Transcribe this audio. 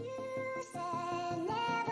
You said never